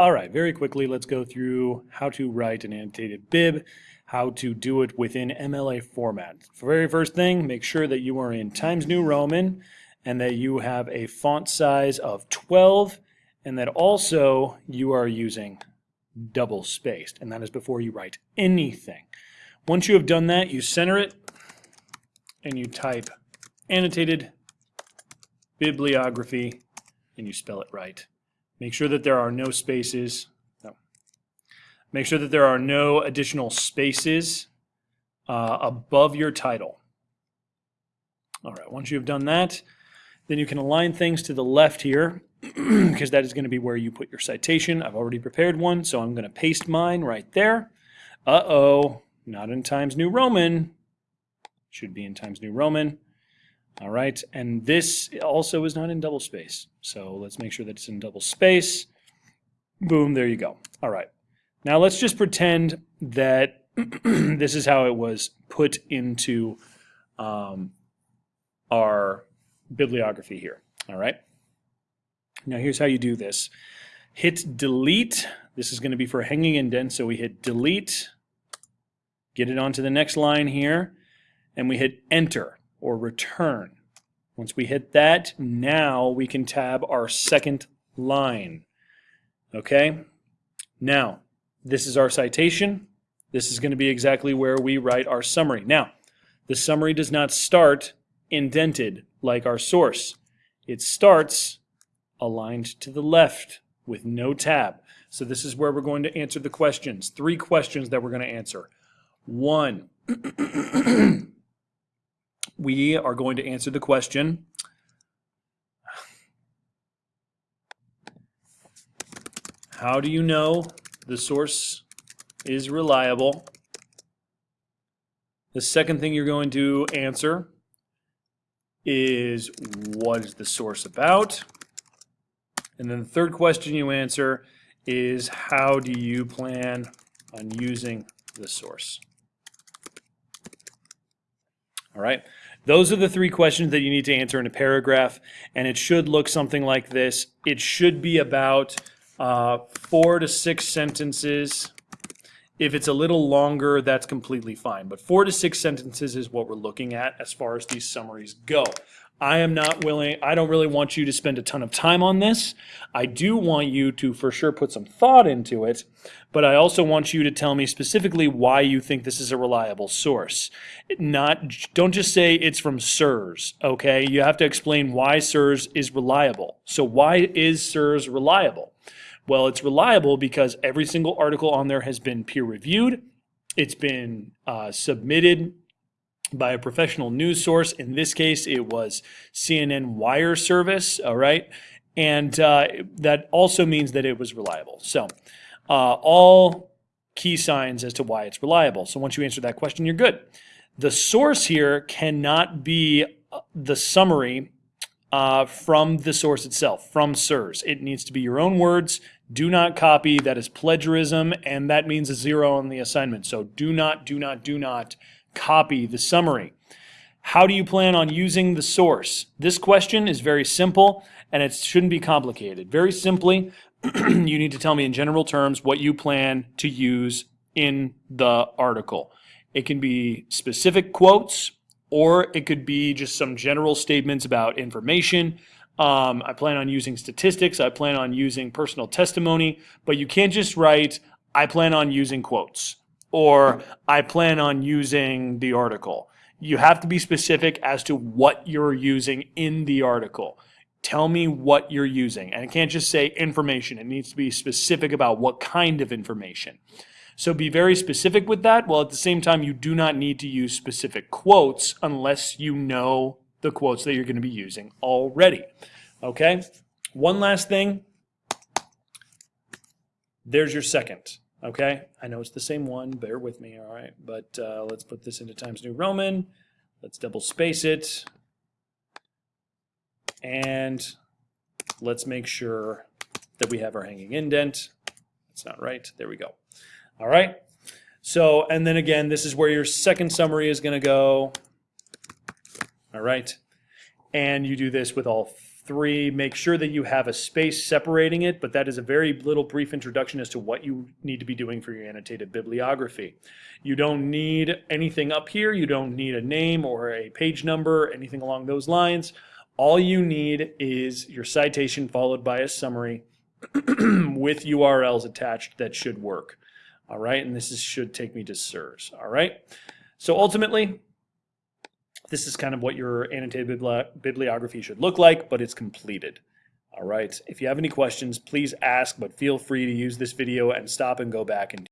All right, very quickly, let's go through how to write an annotated bib, how to do it within MLA format. For very first thing, make sure that you are in Times New Roman and that you have a font size of 12 and that also you are using double spaced, and that is before you write anything. Once you have done that, you center it and you type annotated bibliography and you spell it right. Make sure that there are no spaces. No. Make sure that there are no additional spaces uh, above your title. All right, once you've done that, then you can align things to the left here because that is going to be where you put your citation. I've already prepared one, so I'm going to paste mine right there. Uh-oh, not in Times New Roman. Should be in Times New Roman. All right, and this also is not in double space. So let's make sure that it's in double space. Boom, there you go. All right. Now let's just pretend that this is how it was put into um, our bibliography here. All right. Now here's how you do this. Hit delete. This is going to be for hanging indent. So we hit delete, get it onto the next line here, and we hit enter or return. Once we hit that, now we can tab our second line. Okay? Now, this is our citation. This is going to be exactly where we write our summary. Now, the summary does not start indented like our source. It starts aligned to the left with no tab. So this is where we're going to answer the questions. Three questions that we're going to answer. One, we are going to answer the question How do you know the source is reliable? The second thing you're going to answer is what is the source about? And then the third question you answer is how do you plan on using the source? All right. Those are the three questions that you need to answer in a paragraph, and it should look something like this. It should be about uh, four to six sentences. If it's a little longer, that's completely fine. But four to six sentences is what we're looking at as far as these summaries go. I am not willing, I don't really want you to spend a ton of time on this. I do want you to for sure put some thought into it, but I also want you to tell me specifically why you think this is a reliable source. Not, don't just say it's from SIRS, okay? You have to explain why SIRS is reliable. So why is SIRS reliable? Well, it's reliable because every single article on there has been peer reviewed. It's been uh, submitted by a professional news source. In this case, it was CNN Wire Service, all right? And uh, that also means that it was reliable. So uh, all key signs as to why it's reliable. So once you answer that question, you're good. The source here cannot be uh, the summary uh, from the source itself, from SIRS. It needs to be your own words. Do not copy. That is plagiarism, and that means a zero on the assignment. So do not, do not, do not copy the summary. How do you plan on using the source? This question is very simple and it shouldn't be complicated. Very simply, you need to tell me in general terms what you plan to use in the article. It can be specific quotes or it could be just some general statements about information. Um, I plan on using statistics. I plan on using personal testimony, but you can't just write, I plan on using quotes or I plan on using the article. You have to be specific as to what you're using in the article. Tell me what you're using. And it can't just say information. It needs to be specific about what kind of information. So be very specific with that, while at the same time you do not need to use specific quotes unless you know the quotes that you're going to be using already. Okay? One last thing. There's your second. Okay, I know it's the same one, bear with me, all right? But uh, let's put this into Times New Roman. Let's double space it. And let's make sure that we have our hanging indent. That's not right, there we go. All right, so, and then again, this is where your second summary is gonna go. All right, and you do this with all Three, make sure that you have a space separating it, but that is a very little brief introduction as to what you need to be doing for your annotated bibliography. You don't need anything up here. You don't need a name or a page number, anything along those lines. All you need is your citation followed by a summary with URLs attached that should work. All right, and this is, should take me to SIRS. All right, so ultimately, this is kind of what your annotated bibli- bibliography should look like, but it's completed. All right, if you have any questions, please ask, but feel free to use this video and stop and go back and